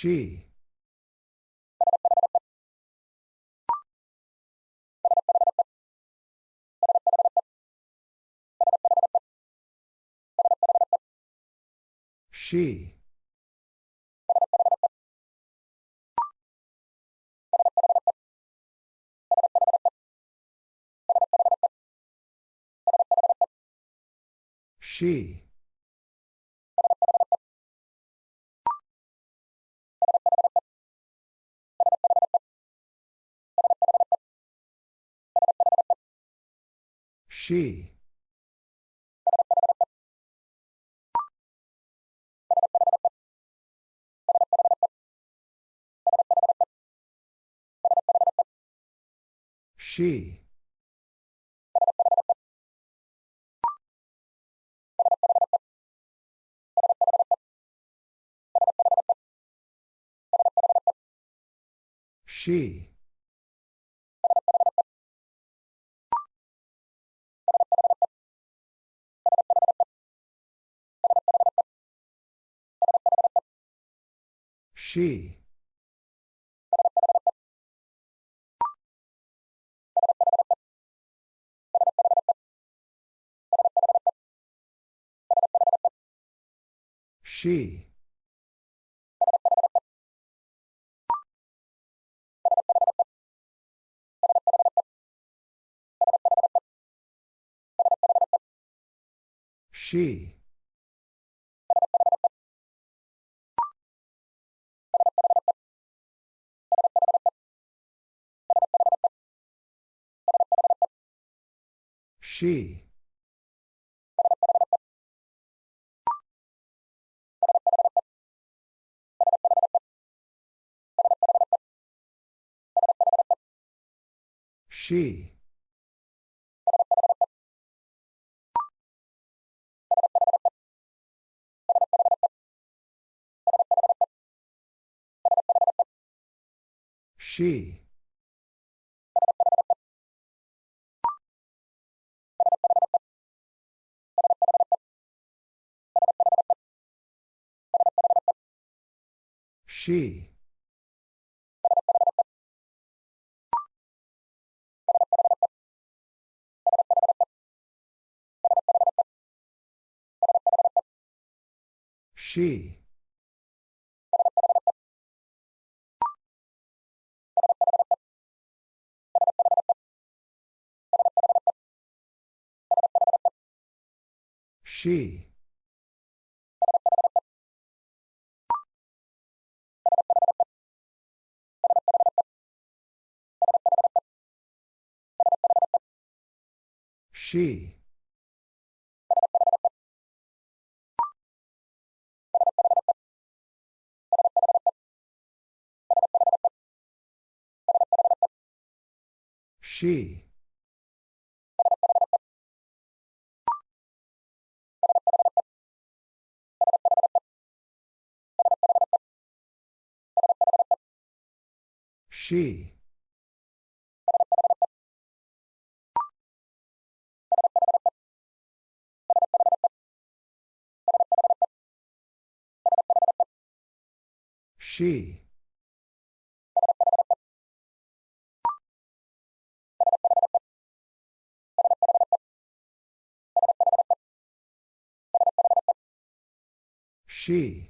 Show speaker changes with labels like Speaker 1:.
Speaker 1: She. She. She. She. She. She. She. She. She. She. She. She. She. She. She. She. She. She. She. She.